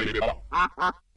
vai geral.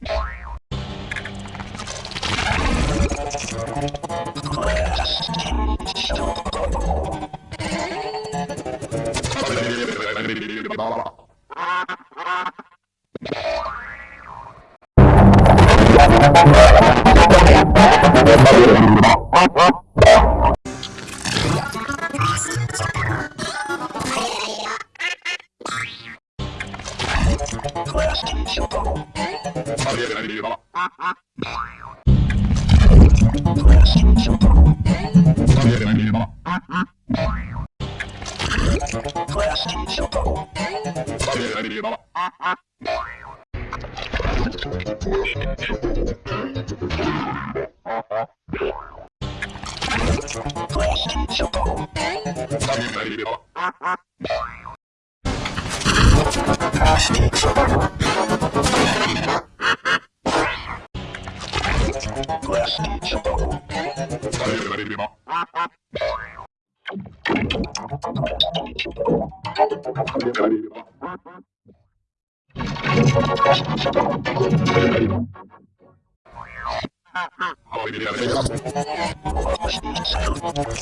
Oh,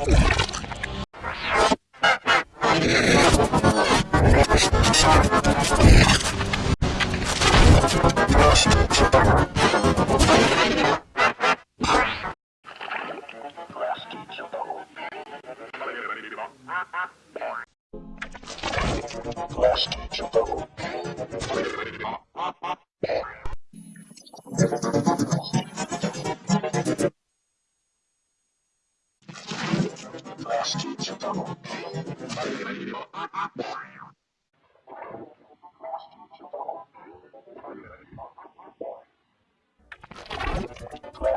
yeah.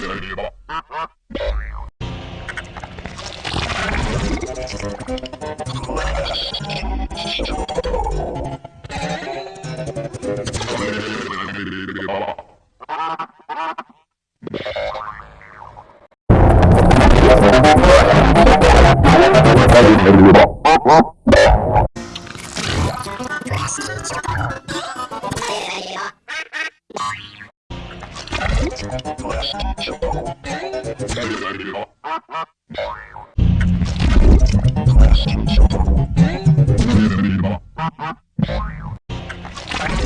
Thank you.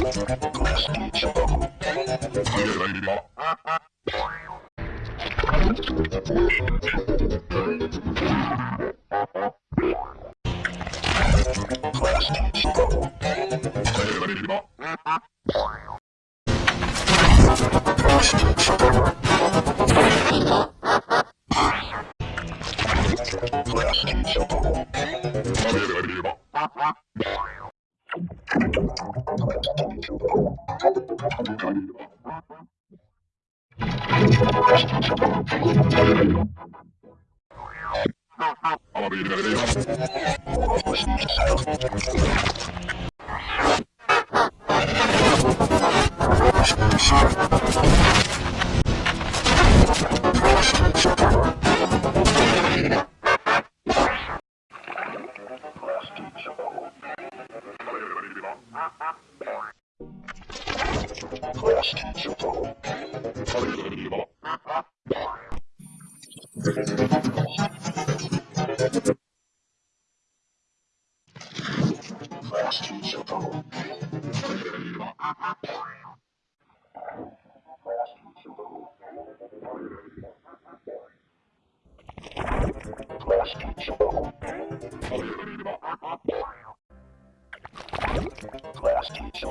Thank you. I'm teacher. Class teacher.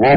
ね。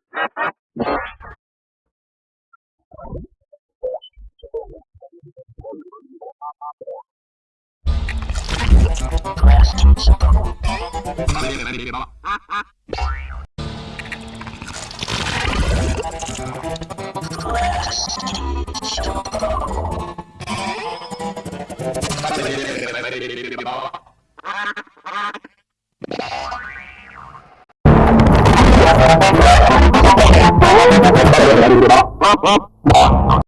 dari bawah. Up, up, up.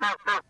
Ha ha!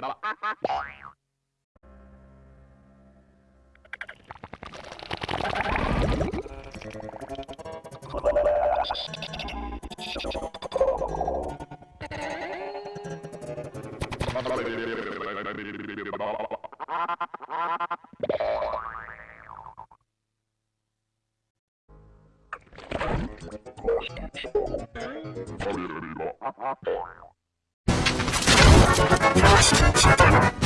れば。Thank you. 新鮮。